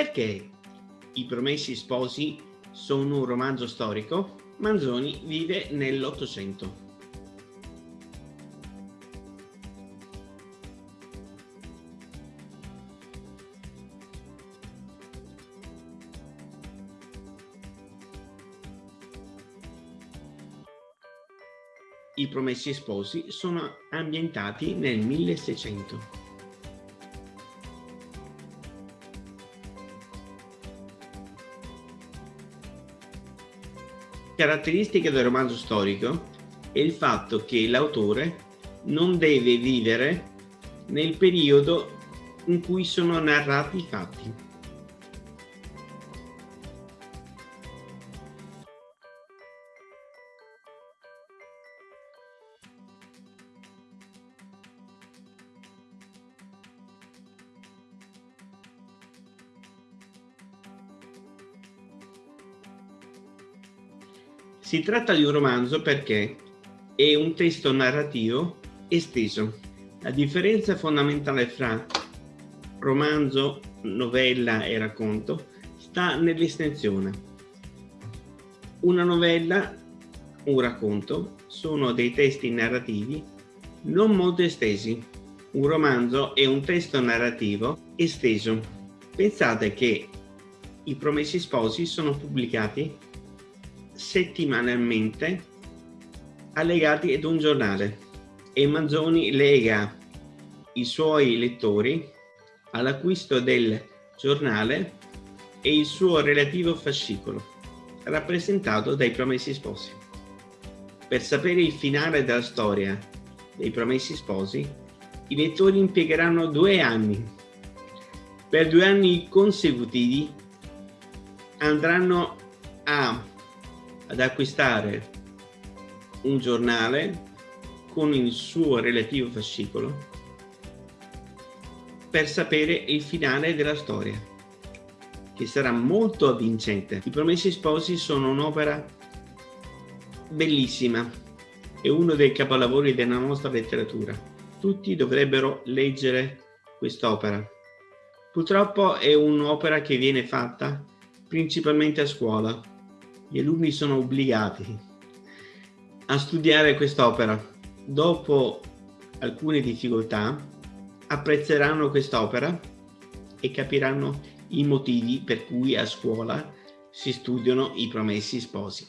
Perché I Promessi Sposi sono un romanzo storico? Manzoni vive nell'Ottocento. I Promessi Sposi sono ambientati nel 1600. Caratteristica del romanzo storico è il fatto che l'autore non deve vivere nel periodo in cui sono narrati i fatti. Si tratta di un romanzo perché è un testo narrativo esteso. La differenza fondamentale fra romanzo, novella e racconto sta nell'estensione. Una novella, un racconto, sono dei testi narrativi non molto estesi. Un romanzo è un testo narrativo esteso. Pensate che i Promessi Sposi sono pubblicati settimanalmente allegati ad un giornale e Manzoni lega i suoi lettori all'acquisto del giornale e il suo relativo fascicolo, rappresentato dai Promessi Sposi. Per sapere il finale della storia dei Promessi Sposi, i lettori impiegheranno due anni. Per due anni consecutivi andranno a ad acquistare un giornale con il suo relativo fascicolo per sapere il finale della storia, che sarà molto avvincente. I Promessi Sposi sono un'opera bellissima e uno dei capolavori della nostra letteratura. Tutti dovrebbero leggere quest'opera. Purtroppo è un'opera che viene fatta principalmente a scuola gli alunni sono obbligati a studiare quest'opera. Dopo alcune difficoltà apprezzeranno quest'opera e capiranno i motivi per cui a scuola si studiano i promessi sposi.